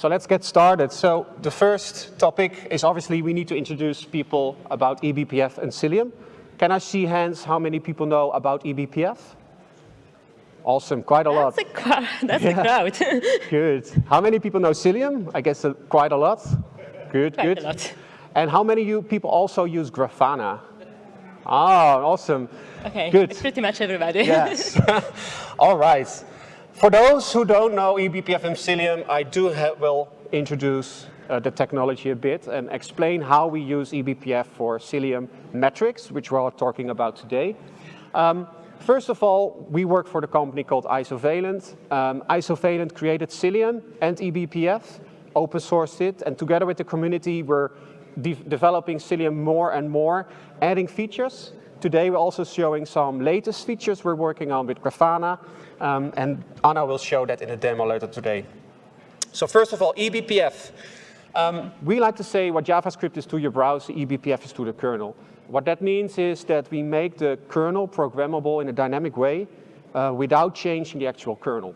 So let's get started. So the first topic is obviously we need to introduce people about eBPF and Cilium. Can I see hands how many people know about eBPF? Awesome, quite a lot. That's a, that's yeah. a crowd. good. How many people know Cilium? I guess uh, quite a lot. Good, quite good. A lot. And how many you people also use Grafana? Ah, awesome. Okay, good. It's pretty much everybody. Yes. All right. For those who don't know eBPF and Cilium, I do have, will introduce uh, the technology a bit and explain how we use eBPF for Cilium metrics, which we're all talking about today. Um, First of all, we work for the company called Isovalent. Um, Isovalent created Cilium and eBPF, open sourced it, and together with the community, we're de developing Cilium more and more, adding features. Today, we're also showing some latest features we're working on with Grafana, um, and Anna will show that in a demo later today. So first of all, eBPF. Um, we like to say what JavaScript is to your browser, eBPF is to the kernel. What that means is that we make the kernel programmable in a dynamic way uh, without changing the actual kernel.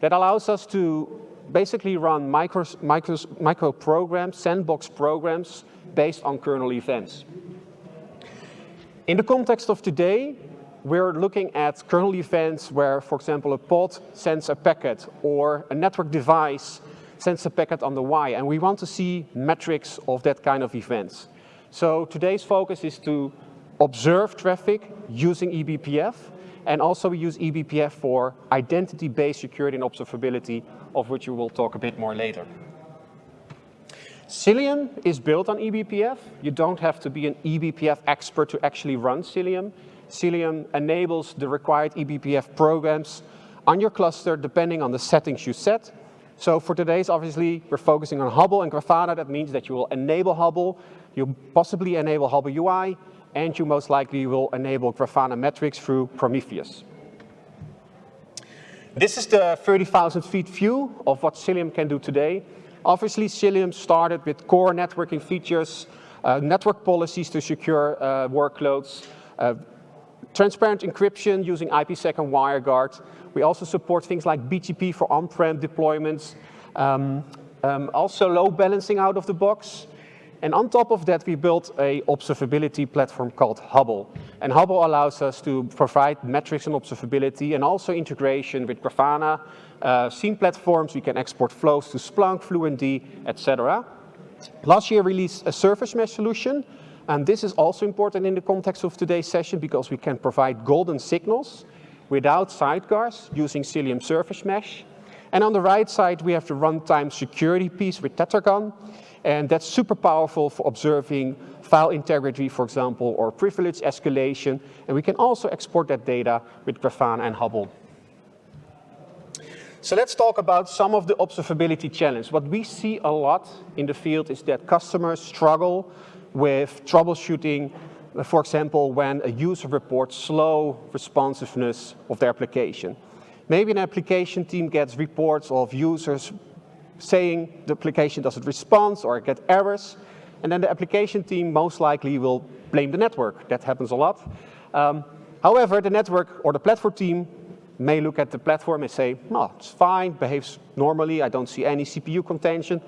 That allows us to basically run micro, micro, micro programs, sandbox programs based on kernel events. In the context of today, we're looking at kernel events where, for example, a pod sends a packet or a network device sends a packet on the Y, and we want to see metrics of that kind of events. So today's focus is to observe traffic using eBPF, and also we use eBPF for identity-based security and observability, of which we will talk a bit more later. Cilium is built on eBPF. You don't have to be an eBPF expert to actually run Cilium. Cilium enables the required eBPF programs on your cluster depending on the settings you set. So for today's, obviously, we're focusing on Hubble and Grafana. That means that you will enable Hubble you possibly enable Hubble UI, and you most likely will enable Grafana metrics through Prometheus. This is the 30,000 feet view of what Cilium can do today. Obviously, Cilium started with core networking features, uh, network policies to secure uh, workloads, uh, transparent encryption using IPsec and WireGuard. We also support things like BGP for on-prem deployments, um, um, also load balancing out of the box, and on top of that, we built a observability platform called Hubble. And Hubble allows us to provide metrics and observability and also integration with Grafana, uh, SIEM platforms. We can export flows to Splunk, Fluentd, etc. Last year, we released a service mesh solution. And this is also important in the context of today's session because we can provide golden signals without sidecars using Cilium Service Mesh. And on the right side, we have the runtime security piece with Tetragon. And that's super powerful for observing file integrity, for example, or privilege escalation. And we can also export that data with Grafana and Hubble. So let's talk about some of the observability challenges. What we see a lot in the field is that customers struggle with troubleshooting, for example, when a user reports slow responsiveness of their application. Maybe an application team gets reports of users saying the application doesn't respond or get errors. And then the application team most likely will blame the network. That happens a lot. Um, however, the network or the platform team may look at the platform and say, no, it's fine, behaves normally, I don't see any CPU contention.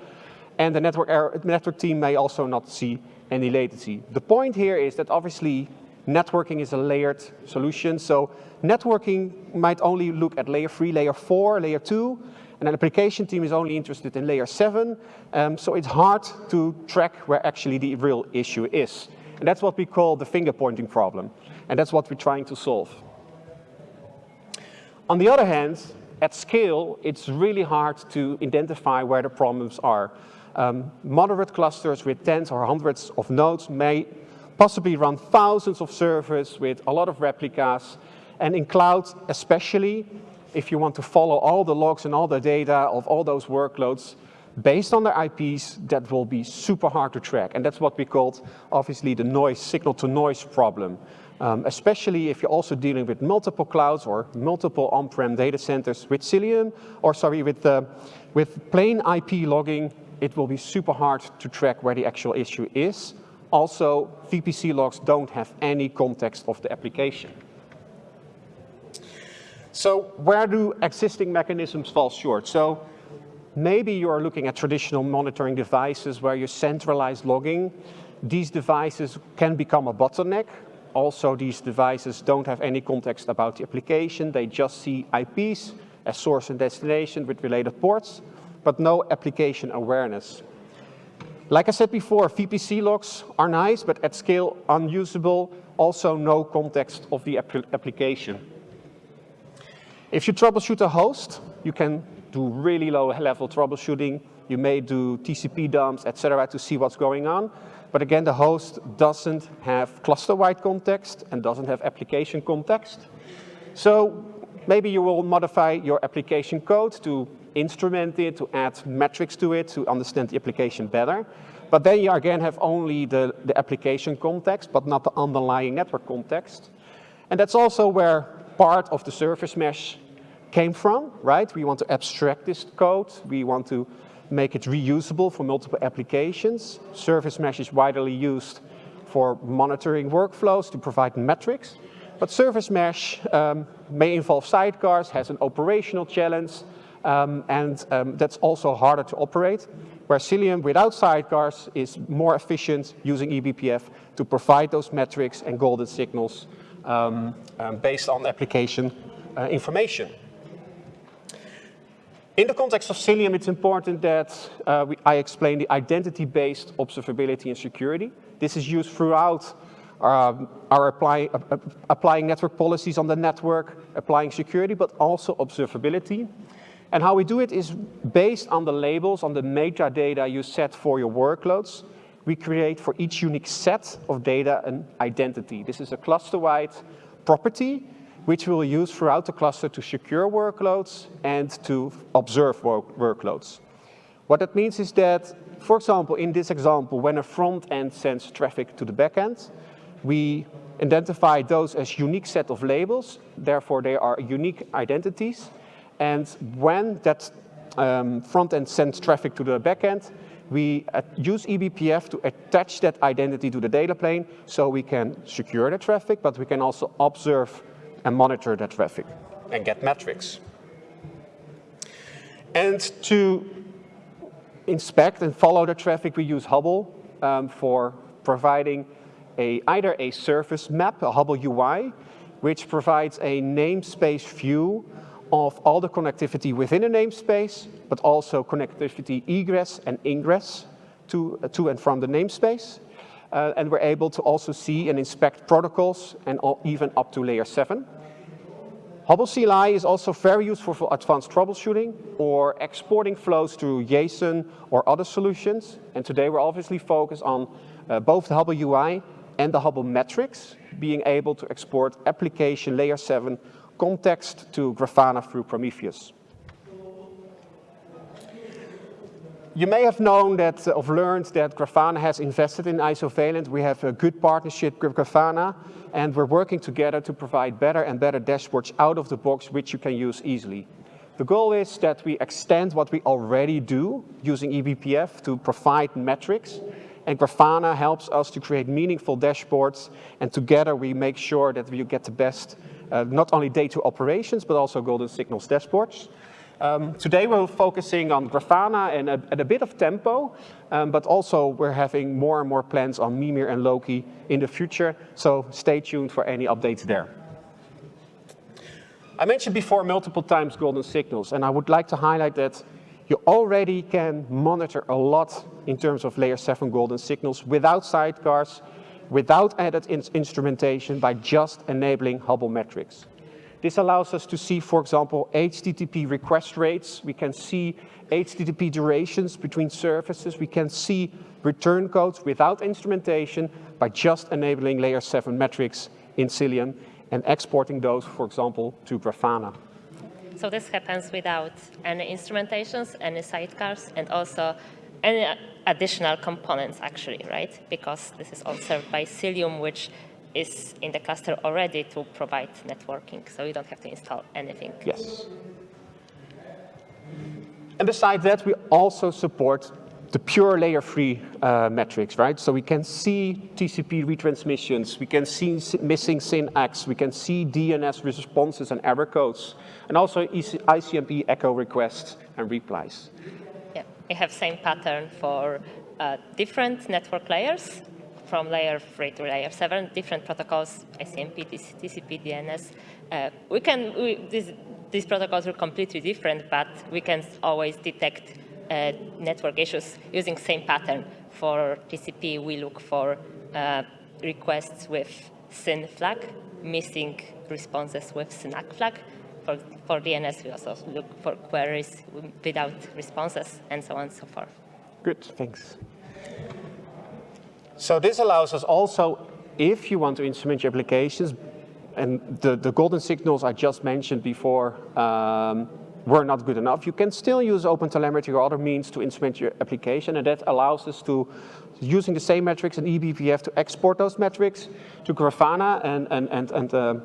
And the network, error, network team may also not see any latency. The point here is that obviously networking is a layered solution. So networking might only look at layer three, layer four, layer two, and an application team is only interested in layer seven, um, so it's hard to track where actually the real issue is. And that's what we call the finger pointing problem. And that's what we're trying to solve. On the other hand, at scale, it's really hard to identify where the problems are. Um, moderate clusters with tens or hundreds of nodes may possibly run thousands of servers with a lot of replicas. And in cloud especially, if you want to follow all the logs and all the data of all those workloads based on their IPs, that will be super hard to track. And that's what we called, obviously, the noise, signal-to-noise problem. Um, especially if you're also dealing with multiple clouds or multiple on-prem data centers with Cilium, or sorry, with, uh, with plain IP logging, it will be super hard to track where the actual issue is. Also, VPC logs don't have any context of the application. So where do existing mechanisms fall short? So maybe you're looking at traditional monitoring devices where you centralize logging. These devices can become a bottleneck. Also, these devices don't have any context about the application. They just see IPs as source and destination with related ports, but no application awareness. Like I said before, VPC logs are nice, but at scale unusable, also no context of the application. If you troubleshoot a host, you can do really low level troubleshooting. You may do TCP dumps, etc., to see what's going on. But again, the host doesn't have cluster-wide context and doesn't have application context. So maybe you will modify your application code to instrument it, to add metrics to it, to understand the application better. But then you again have only the, the application context, but not the underlying network context. And that's also where part of the service mesh came from, right? We want to abstract this code. We want to make it reusable for multiple applications. Service mesh is widely used for monitoring workflows to provide metrics. But service mesh um, may involve sidecars, has an operational challenge, um, and um, that's also harder to operate, where Cilium without sidecars is more efficient using eBPF to provide those metrics and golden signals um, um, based on application uh, information. In the context of Cilium, it's important that uh, we, I explain the identity-based observability and security. This is used throughout um, our apply, uh, uh, applying network policies on the network, applying security, but also observability. And how we do it is based on the labels, on the metadata you set for your workloads. We create for each unique set of data an identity. This is a cluster-wide property which we'll use throughout the cluster to secure workloads and to observe work workloads. What that means is that, for example, in this example, when a front end sends traffic to the backend, we identify those as unique set of labels, therefore they are unique identities. And when that um, front end sends traffic to the backend, we uh, use eBPF to attach that identity to the data plane so we can secure the traffic, but we can also observe and monitor that traffic and get metrics. And to inspect and follow the traffic, we use Hubble um, for providing a, either a service map, a Hubble UI, which provides a namespace view of all the connectivity within a namespace, but also connectivity egress and ingress to, uh, to and from the namespace. Uh, and we're able to also see and inspect protocols and all, even up to layer 7. Hubble CLI is also very useful for advanced troubleshooting or exporting flows to JSON or other solutions. And today we're obviously focused on uh, both the Hubble UI and the Hubble metrics, being able to export application layer 7 context to Grafana through Prometheus. You may have known that, uh, or learned that Grafana has invested in Isovalent. We have a good partnership with Grafana, and we're working together to provide better and better dashboards out of the box, which you can use easily. The goal is that we extend what we already do using eBPF to provide metrics, and Grafana helps us to create meaningful dashboards, and together we make sure that we get the best, uh, not only data operations, but also golden signals dashboards. Um, today we're focusing on Grafana and a, and a bit of Tempo, um, but also we're having more and more plans on Mimir and Loki in the future, so stay tuned for any updates there. I mentioned before multiple times golden signals, and I would like to highlight that you already can monitor a lot in terms of layer 7 golden signals without sidecars, without added in instrumentation by just enabling Hubble metrics. This allows us to see, for example, HTTP request rates. We can see HTTP durations between services. We can see return codes without instrumentation by just enabling layer 7 metrics in Cilium and exporting those, for example, to Grafana. So this happens without any instrumentations, any sidecars, and also any additional components, actually, right? Because this is all served by Cilium, which is in the cluster already to provide networking, so you don't have to install anything. Yes. And besides that, we also support the pure layer free uh, metrics, right? So we can see TCP retransmissions, we can see missing SYNACKs, we can see DNS responses and error codes, and also ICMP echo requests and replies. We have same pattern for uh, different network layers, from layer 3 to layer 7, different protocols, ICMP, TCP, DNS. Uh, we can, we, these, these protocols are completely different, but we can always detect uh, network issues using same pattern. For TCP, we look for uh, requests with SYN flag, missing responses with SYNACK flag. For, for DNS, we also look for queries without responses, and so on and so forth. Good, thanks. So this allows us also, if you want to instrument your applications, and the, the golden signals I just mentioned before um, were not good enough, you can still use OpenTelemetry or other means to instrument your application, and that allows us to, using the same metrics in eBPF, to export those metrics to Grafana and, and, and, and, uh,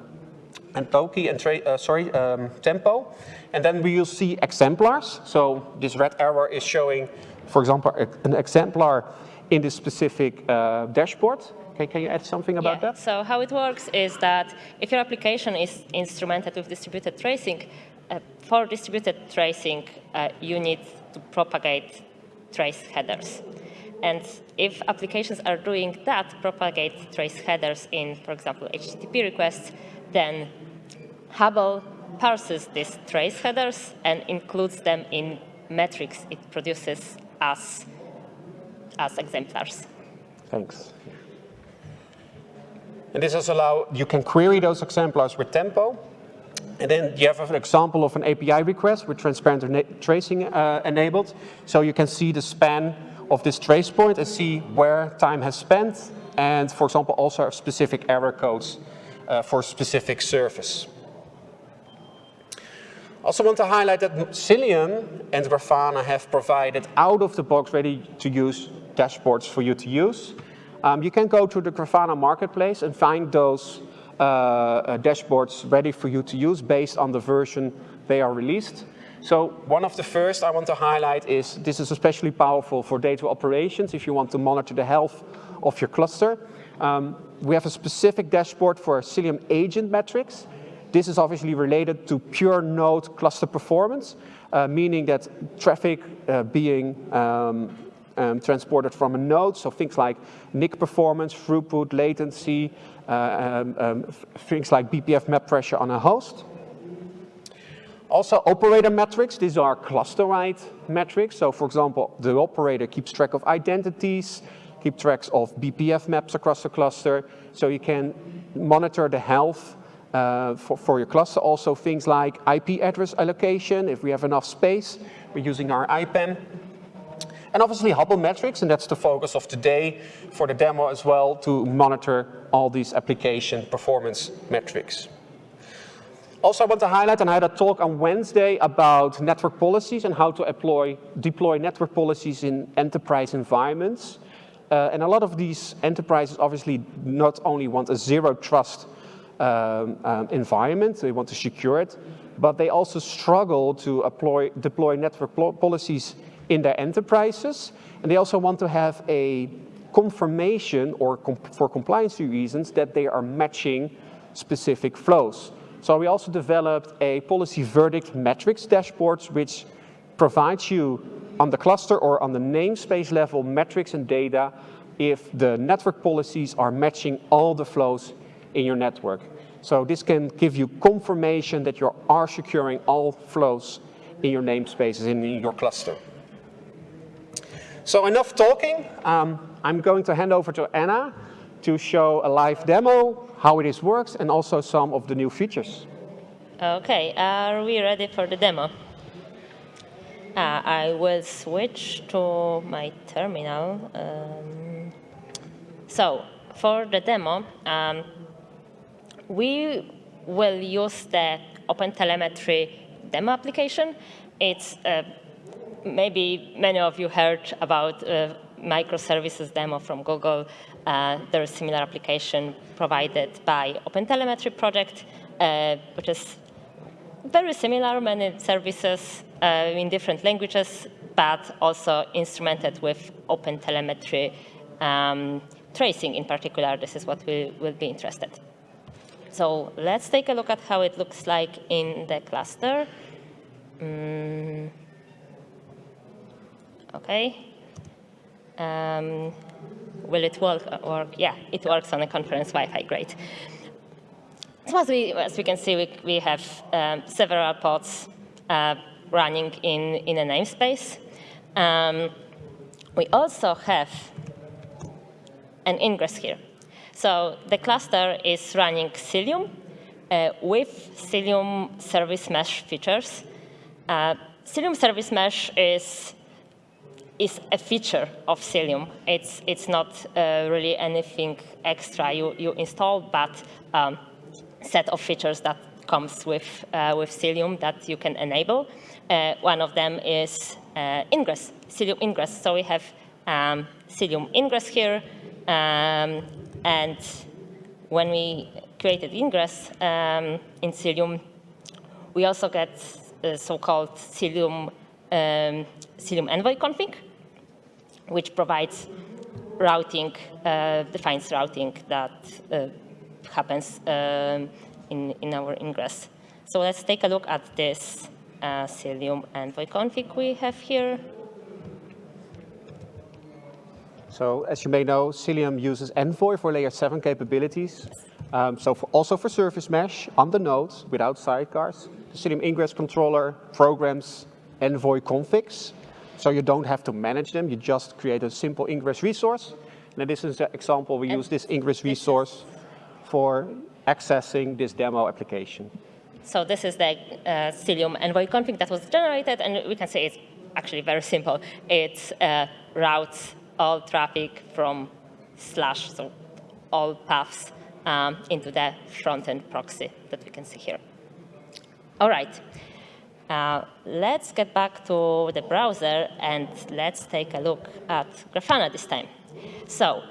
and Toki and uh, sorry, um, Tempo, and then we will see exemplars. So this red arrow is showing, for example, an exemplar in this specific uh, dashboard. Okay, can you add something about yeah. that? So how it works is that if your application is instrumented with distributed tracing, uh, for distributed tracing, uh, you need to propagate trace headers. And if applications are doing that, propagate trace headers in, for example, HTTP requests, then Hubble parses these trace headers and includes them in metrics it produces as as exemplars. Thanks. And this also allow, you can query those exemplars with Tempo. And then you have an example of an API request with transparent tracing uh, enabled. So you can see the span of this trace point and see where time has spent. And for example, also specific error codes uh, for specific service. I also want to highlight that Cilium and Grafana have provided out-of-the-box ready-to-use dashboards for you to use. Um, you can go to the Grafana marketplace and find those uh, uh, dashboards ready for you to use based on the version they are released. So one of the first I want to highlight is this is especially powerful for data operations if you want to monitor the health of your cluster. Um, we have a specific dashboard for Cilium agent metrics. This is obviously related to pure node cluster performance, uh, meaning that traffic uh, being um, um, transported from a node. So things like NIC performance, throughput, latency, uh, um, um, things like BPF map pressure on a host. Also operator metrics, these are cluster-wide metrics. So for example, the operator keeps track of identities, keep tracks of BPF maps across the cluster. So you can monitor the health uh, for, for your cluster. Also things like IP address allocation, if we have enough space, we're using our IPAM. And obviously Hubble metrics, and that's the focus of today for the demo as well, to monitor all these application performance metrics. Also, I want to highlight, and I had a talk on Wednesday about network policies and how to deploy, deploy network policies in enterprise environments. Uh, and a lot of these enterprises obviously not only want a zero trust um, um, environment, they want to secure it, but they also struggle to deploy, deploy network policies in their enterprises. And they also want to have a confirmation or comp for compliance reasons that they are matching specific flows. So we also developed a policy verdict metrics dashboards which provides you on the cluster or on the namespace level metrics and data if the network policies are matching all the flows in your network. So this can give you confirmation that you are securing all flows in your namespaces in your cluster. So enough talking. Um, I'm going to hand over to Anna to show a live demo, how it is works, and also some of the new features. Okay, are we ready for the demo? Uh, I will switch to my terminal. Um, so, for the demo, um, we will use the OpenTelemetry demo application. It's uh, maybe many of you heard about uh, microservices demo from Google. Uh, there is a similar application provided by OpenTelemetry project, uh, which is very similar, many services uh, in different languages, but also instrumented with OpenTelemetry um, tracing in particular. This is what we will be interested. So let's take a look at how it looks like in the cluster. Mm. Okay. Um, will it work, work? Yeah, it works on a conference Wi-Fi, great. As we, as we can see, we, we have um, several pods uh, running in, in a namespace. Um, we also have an ingress here. So the cluster is running Cilium uh, with Cilium service mesh features. Uh, Cilium service mesh is is a feature of Cilium. It's, it's not uh, really anything extra you, you install, but um, set of features that comes with, uh, with Cilium that you can enable. Uh, one of them is uh, ingress, Cilium ingress. So we have um, Cilium ingress here, um, and when we created ingress um, in Cilium, we also get so-called Cilium, um, Cilium envoy config, which provides routing, uh, defines routing that uh, happens um, in, in our ingress. So let's take a look at this uh, Cilium envoy config we have here. So as you may know, Cilium uses Envoy for layer 7 capabilities. Um, so for, also for service mesh on the node without sidecars. The Cilium ingress controller programs Envoy configs. So you don't have to manage them. You just create a simple ingress resource. And this is an example. We and use this ingress resource for accessing this demo application. So this is the uh, Cilium envoy config that was generated, and we can say it's actually very simple. It uh, routes all traffic from slash, so all paths um, into the front-end proxy that we can see here. All right. Uh, let's get back to the browser and let's take a look at Grafana this time. So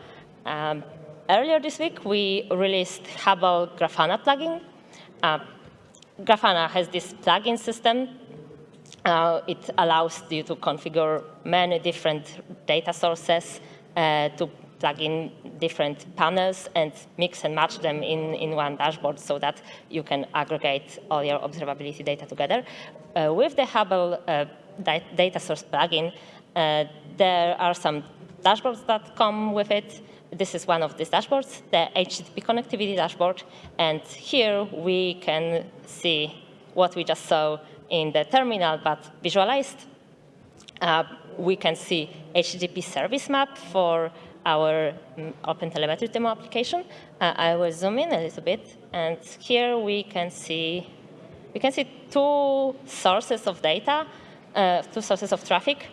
um, earlier this week, we released Hubble Grafana plugin. Uh, Grafana has this plugin system. Uh, it allows you to configure many different data sources uh, to plug in different panels and mix and match them in, in one dashboard so that you can aggregate all your observability data together. Uh, with the Hubble uh, data source plugin, uh, there are some dashboards that come with it. This is one of these dashboards, the HTTP connectivity dashboard. And here we can see what we just saw in the terminal, but visualized. Uh, we can see HTTP service map for our um, OpenTelemetry demo application. Uh, I will zoom in a little bit, and here we can see we can see two sources of data, uh, two sources of traffic.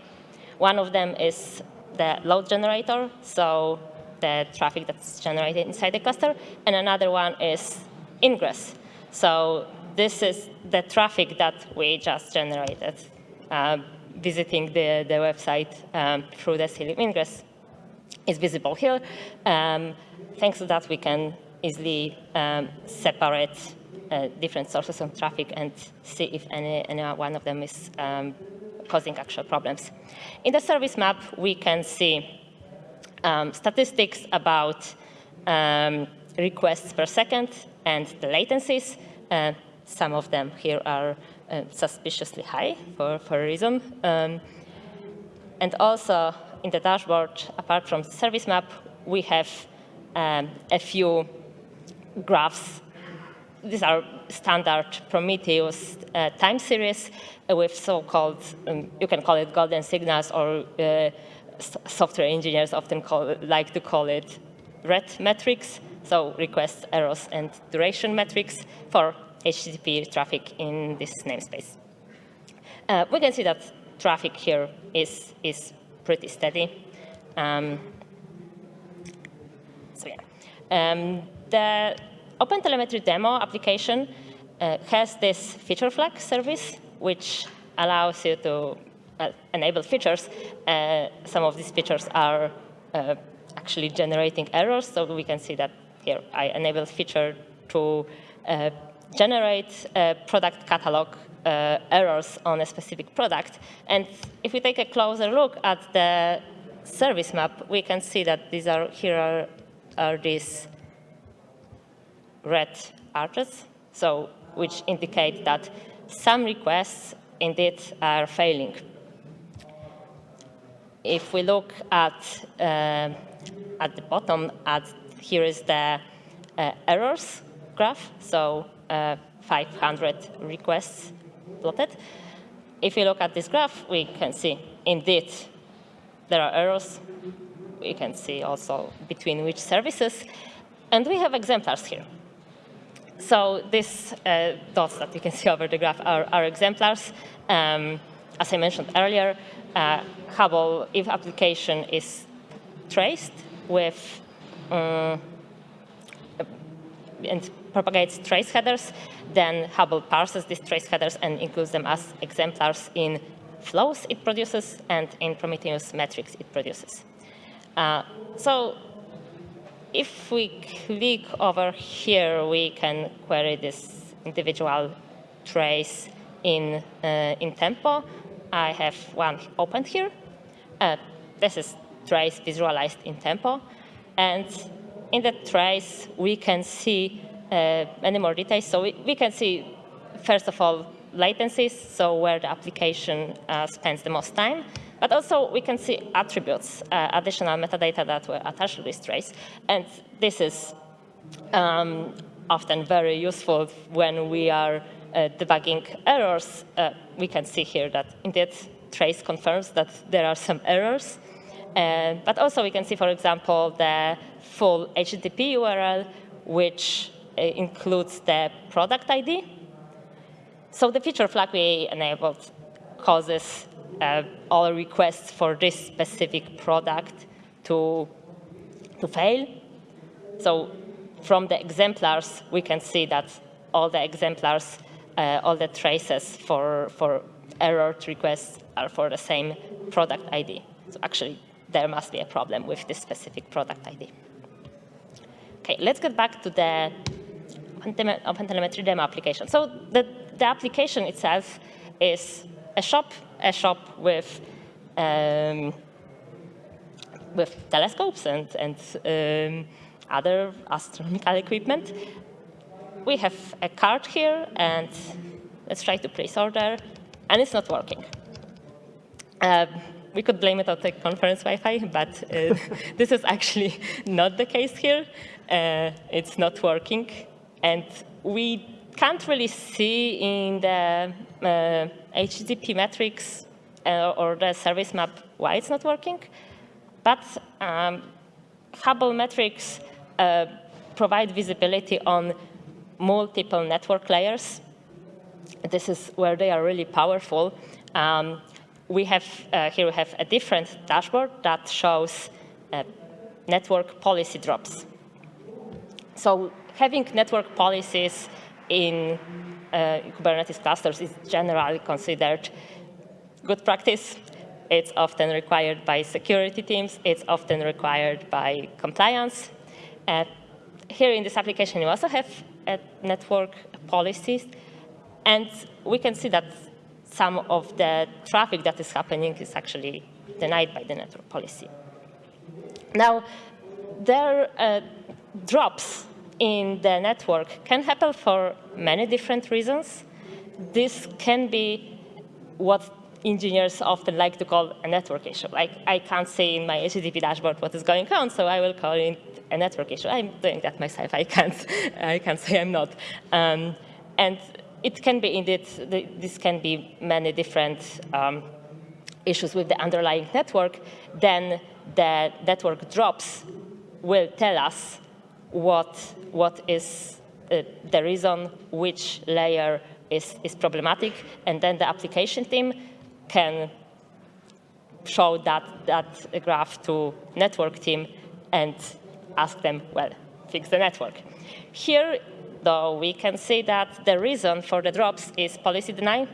One of them is the load generator, so the traffic that's generated inside the cluster, and another one is ingress. So this is the traffic that we just generated, uh, visiting the, the website um, through the Cilium ingress is visible here. Um, thanks to that, we can easily um, separate uh, different sources of traffic and see if any, any one of them is um, causing actual problems. In the service map, we can see um, statistics about um, requests per second and the latencies. Uh, some of them here are uh, suspiciously high for, for a reason. Um, and also in the dashboard, apart from the service map, we have um, a few graphs. These are standard Prometheus uh, time series with so-called, um, you can call it golden signals, or uh, software engineers often call, like to call it red metrics, so requests, errors, and duration metrics for HTTP traffic in this namespace. Uh, we can see that traffic here is, is pretty steady. Um, so yeah. Um, the OpenTelemetry demo application uh, has this feature flag service, which allows you to enable features. Uh, some of these features are uh, actually generating errors, so we can see that here I enable feature to uh, generate a product catalog uh, errors on a specific product. And if we take a closer look at the service map, we can see that these are here are, are these red arches, so which indicate that some requests indeed are failing. If we look at uh, at the bottom, at here is the uh, errors graph, so uh, 500 requests plotted. If we look at this graph, we can see indeed there are errors. We can see also between which services. And we have exemplars here. So these uh, dots that you can see over the graph are, are exemplars. Um, as I mentioned earlier, uh, Hubble, if application is traced with um, and propagates trace headers, then Hubble parses these trace headers and includes them as exemplars in flows it produces and in Prometheus metrics it produces. Uh, so if we click over here, we can query this individual trace in, uh, in Tempo. I have one opened here. Uh, this is trace visualized in Tempo. And in the trace, we can see uh, many more details. So we, we, can see, first of all, latencies, so where the application uh, spends the most time. But also we can see attributes, uh, additional metadata that were attached to this trace. And this is um, often very useful when we are uh, debugging errors. Uh, we can see here that indeed trace confirms that there are some errors. Uh, but also we can see, for example, the full HTTP URL, which uh, includes the product ID. So the feature flag we enabled causes uh, all requests for this specific product to, to fail. So from the exemplars, we can see that all the exemplars, uh, all the traces for, for error requests are for the same product ID. So actually, there must be a problem with this specific product ID. Okay, let's get back to the OpenTelemetry demo application. So the, the application itself is a shop, a shop with um, with telescopes and, and um, other astronomical equipment. We have a card here, and let's try to place order, and it's not working. Um, we could blame it on the conference Wi-Fi, but uh, this is actually not the case here. Uh, it's not working. And we can't really see in the uh, HTTP metrics uh, or the service map why it's not working. But um, Hubble metrics uh, provide visibility on multiple network layers. This is where they are really powerful. Um, we have, uh, here we have a different dashboard that shows uh, network policy drops. So having network policies in uh, Kubernetes clusters is generally considered good practice. It's often required by security teams. It's often required by compliance. Here in this application, you also have uh, network policies. And we can see that some of the traffic that is happening is actually denied by the network policy. Now, there uh, drops in the network can happen for many different reasons. This can be what engineers often like to call a network issue. Like, I can't see in my HTTP dashboard what is going on, so I will call it a network issue. I'm doing that myself. I can't, I can't say I'm not. Um, and it can be indeed, this can be many different um, issues with the underlying network. Then the network drops will tell us what, what is uh, the reason which layer is, is problematic, and then the application team can show that, that graph to network team and ask them, well, fix the network. Here, though, we can see that the reason for the drops is policy denial.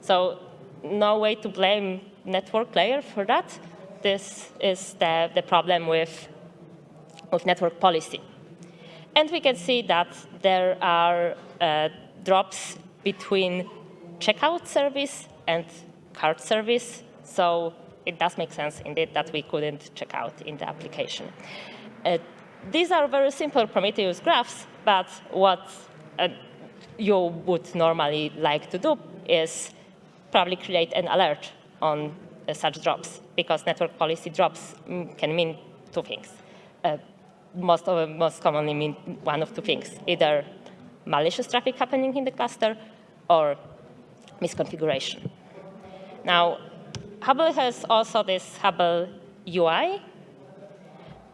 So no way to blame network layer for that. This is the, the problem with, with network policy. And we can see that there are uh, drops between checkout service and cart service. So it does make sense indeed that we couldn't check out in the application. Uh, these are very simple Prometheus graphs, but what uh, you would normally like to do is probably create an alert on uh, such drops, because network policy drops mm, can mean two things. Uh, most, of, most commonly mean one of two things, either malicious traffic happening in the cluster or misconfiguration. Now, Hubble has also this Hubble UI.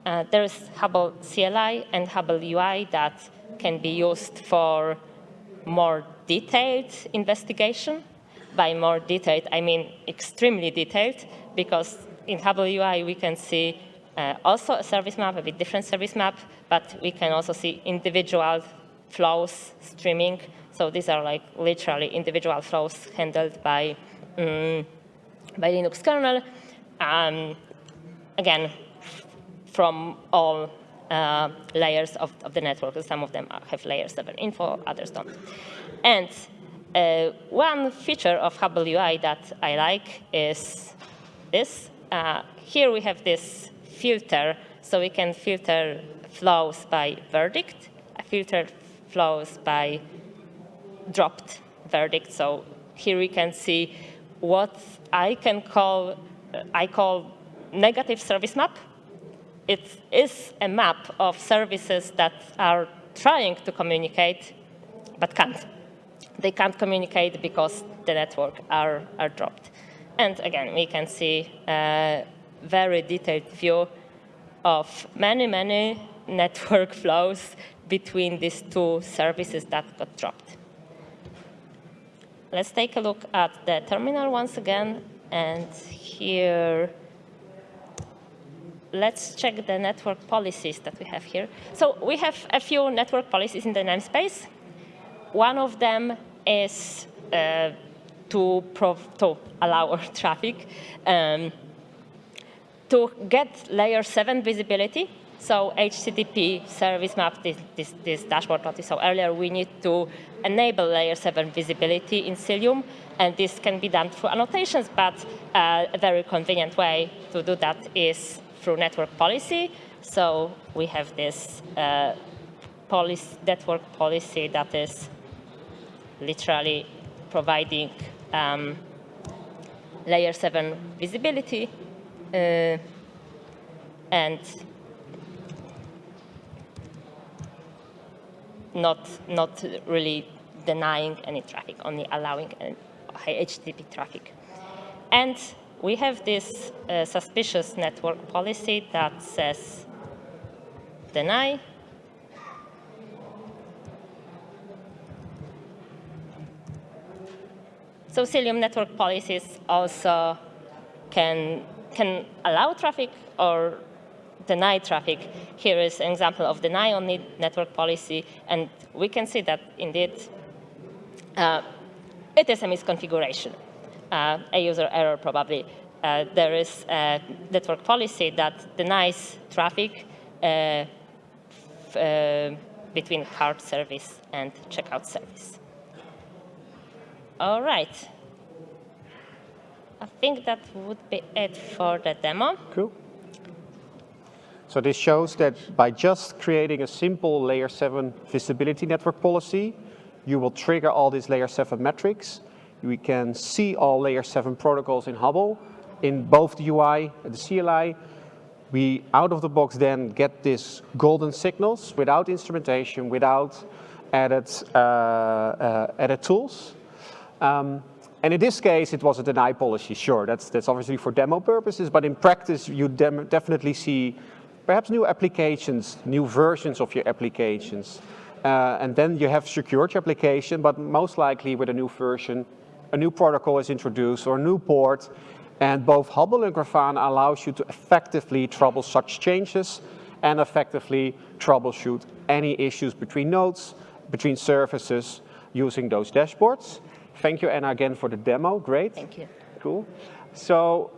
Uh, there is Hubble CLI and Hubble UI that can be used for more detailed investigation. By more detailed, I mean extremely detailed, because in Hubble UI we can see uh, also a service map, a bit different service map, but we can also see individual flows streaming. So these are like literally individual flows handled by um, by Linux kernel. Um, again, from all uh, layers of, of, the network. Some of them have layer 7 info, others don't. And uh, one feature of Hubble UI that I like is this. Uh, here we have this filter, so we can filter flows by verdict, filter flows by dropped verdict. So here we can see what I can call, I call negative service map. It is a map of services that are trying to communicate, but can't. They can't communicate because the network are, are dropped. And again, we can see a very detailed view of many, many network flows between these two services that got dropped. Let's take a look at the terminal once again. And here, let's check the network policies that we have here. So we have a few network policies in the namespace. One of them is uh, to, to, allow our traffic um, to get layer 7 visibility so HTTP service map, this, this, this dashboard that we saw earlier, we need to enable layer 7 visibility in Cilium, and this can be done through annotations, but uh, a very convenient way to do that is through network policy. So we have this uh, policy, network policy that is literally providing um, layer 7 visibility. Uh, and not, not really denying any traffic, only allowing high HTTP traffic. And we have this uh, suspicious network policy that says deny So Cilium network policies also can, can allow traffic or deny traffic. Here is an example of deny only network policy, and we can see that indeed uh, it is a misconfiguration, uh, a user error probably. Uh, there is a network policy that denies traffic uh, uh, between cart service and checkout service. All right. I think that would be it for the demo. Cool. So this shows that by just creating a simple layer 7 visibility network policy, you will trigger all these layer 7 metrics. We can see all layer 7 protocols in Hubble in both the UI and the CLI. We, out of the box, then get these golden signals without instrumentation, without added, uh, uh, added tools. Um, and in this case, it was a deny policy, sure, that's, that's obviously for demo purposes, but in practice, you definitely see perhaps new applications, new versions of your applications. Uh, and then you have secured your application, but most likely with a new version, a new protocol is introduced or a new port. And both Hubble and Grafana allows you to effectively trouble such changes and effectively troubleshoot any issues between nodes, between services using those dashboards. Thank you, Anna, again for the demo. Great. Thank you. Cool. So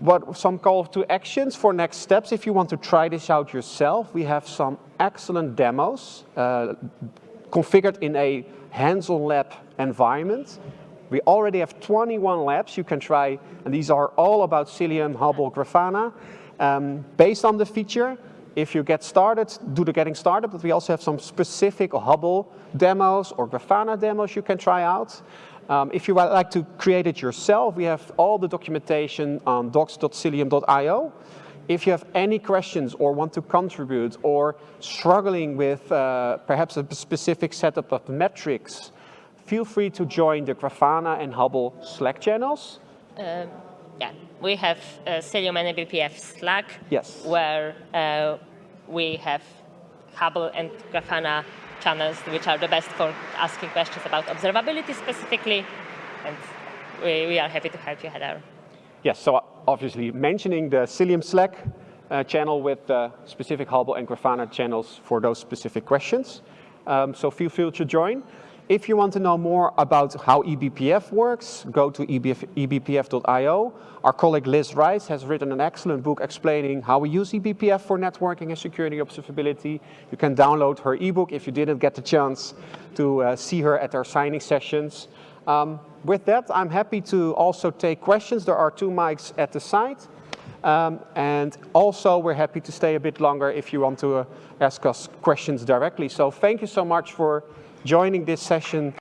what some call to actions for next steps. If you want to try this out yourself, we have some excellent demos. Uh, configured in a hands-on lab environment. We already have 21 labs you can try, and these are all about Cilium, Hubble, Grafana. Um, based on the feature, if you get started, do the getting started, but we also have some specific Hubble demos or Grafana demos you can try out. Um, if you would like to create it yourself, we have all the documentation on docs.cilium.io. If you have any questions or want to contribute or struggling with uh, perhaps a specific setup of metrics, feel free to join the Grafana and Hubble Slack channels. Um, yeah, we have uh, Cilium and BPF Slack, yes. where uh, we have Hubble and Grafana channels, which are the best for asking questions about observability specifically, and we, we are happy to help you, Heather. Yes, so obviously mentioning the Cilium Slack uh, channel with uh, specific Hubble and Grafana channels for those specific questions. Um, so feel free to join. If you want to know more about how eBPF works, go to ebpf.io. Our colleague Liz Rice has written an excellent book explaining how we use eBPF for networking and security observability. You can download her ebook if you didn't get the chance to uh, see her at our signing sessions. Um, with that, I'm happy to also take questions. There are two mics at the side. Um, and also, we're happy to stay a bit longer if you want to uh, ask us questions directly. So thank you so much for joining this session